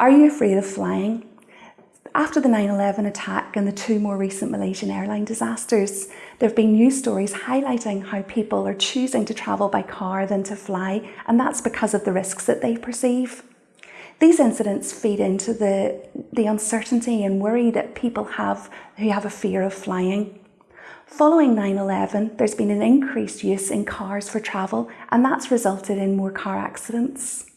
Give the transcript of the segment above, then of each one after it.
Are you afraid of flying? After the 9-11 attack and the two more recent Malaysian airline disasters, there have been news stories highlighting how people are choosing to travel by car than to fly, and that's because of the risks that they perceive. These incidents feed into the, the uncertainty and worry that people have who have a fear of flying. Following 9-11, there's been an increased use in cars for travel, and that's resulted in more car accidents.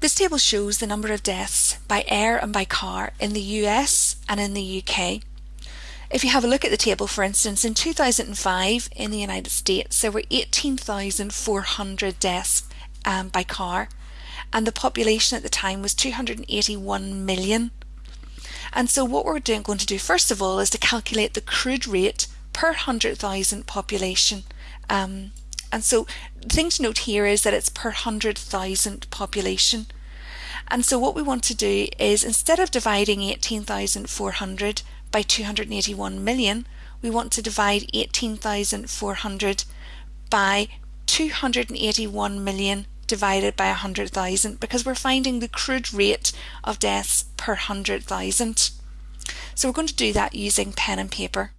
This table shows the number of deaths by air and by car in the US and in the UK. If you have a look at the table, for instance, in 2005 in the United States there were 18,400 deaths um, by car and the population at the time was 281 million. And so what we're doing, going to do first of all is to calculate the crude rate per 100,000 population um, and so the thing to note here is that it's per 100,000 population. And so what we want to do is instead of dividing 18,400 by 281 million, we want to divide 18,400 by 281 million divided by 100,000 because we're finding the crude rate of deaths per 100,000. So we're going to do that using pen and paper.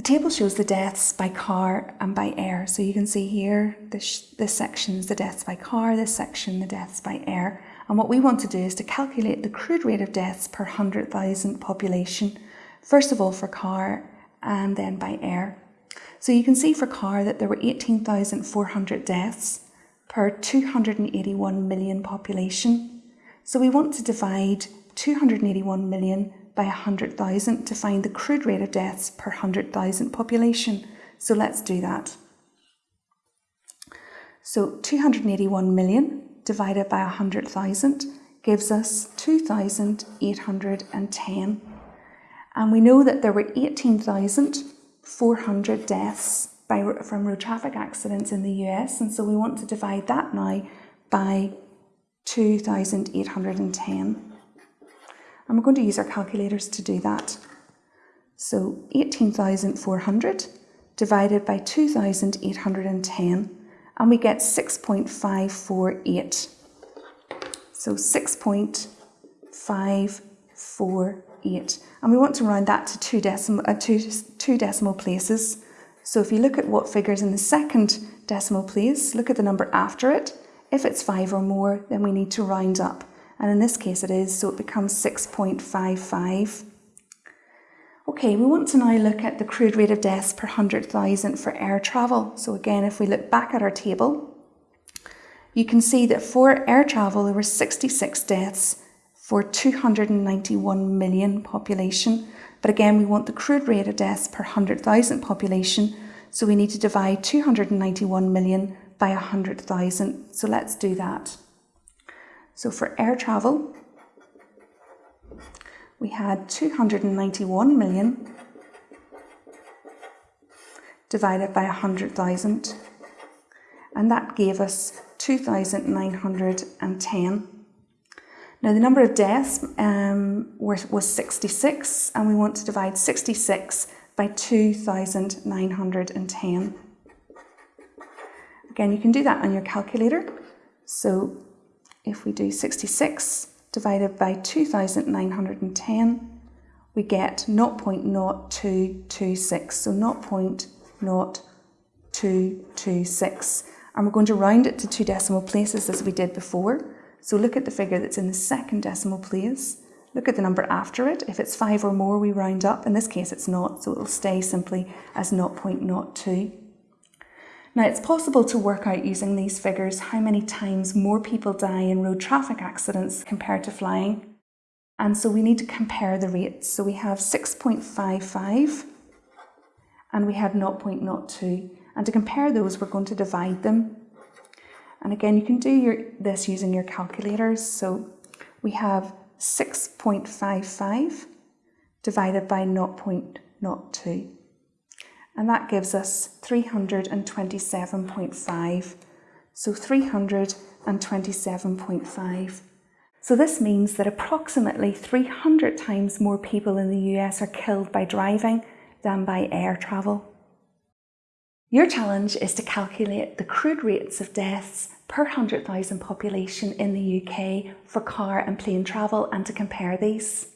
The table shows the deaths by car and by air. So you can see here, this, this section is the deaths by car, this section the deaths by air. And what we want to do is to calculate the crude rate of deaths per 100,000 population, first of all for car and then by air. So you can see for car that there were 18,400 deaths per 281 million population. So we want to divide 281 million by 100,000 to find the crude rate of deaths per 100,000 population. So let's do that. So 281 million divided by 100,000 gives us 2,810. And we know that there were 18,400 deaths by, from road traffic accidents in the US. And so we want to divide that now by 2,810. And we're going to use our calculators to do that. So 18,400 divided by 2,810 and we get 6.548. So 6.548 and we want to round that to two decimal, uh, two, two decimal places. So if you look at what figures in the second decimal place, look at the number after it. If it's 5 or more, then we need to round up and in this case it is, so it becomes 6.55. Okay, we want to now look at the crude rate of deaths per 100,000 for air travel. So again, if we look back at our table, you can see that for air travel there were 66 deaths for 291 million population. But again, we want the crude rate of deaths per 100,000 population, so we need to divide 291 million by 100,000. So let's do that. So for air travel, we had 291 million divided by 100,000 and that gave us 2,910. Now the number of deaths um, was 66 and we want to divide 66 by 2,910. Again, you can do that on your calculator. So if we do 66 divided by 2,910, we get 0.0226, so 0.0226. And we're going to round it to two decimal places as we did before. So look at the figure that's in the second decimal place. Look at the number after it. If it's 5 or more, we round up. In this case, it's not, so it'll stay simply as 0.02. Now it's possible to work out using these figures how many times more people die in road traffic accidents compared to flying. And so we need to compare the rates. So we have 6.55 and we have 0.02. And to compare those, we're going to divide them. And again, you can do your, this using your calculators. So we have 6.55 divided by 0.02 and that gives us 327.5. So 327.5. So this means that approximately 300 times more people in the US are killed by driving than by air travel. Your challenge is to calculate the crude rates of deaths per 100,000 population in the UK for car and plane travel and to compare these.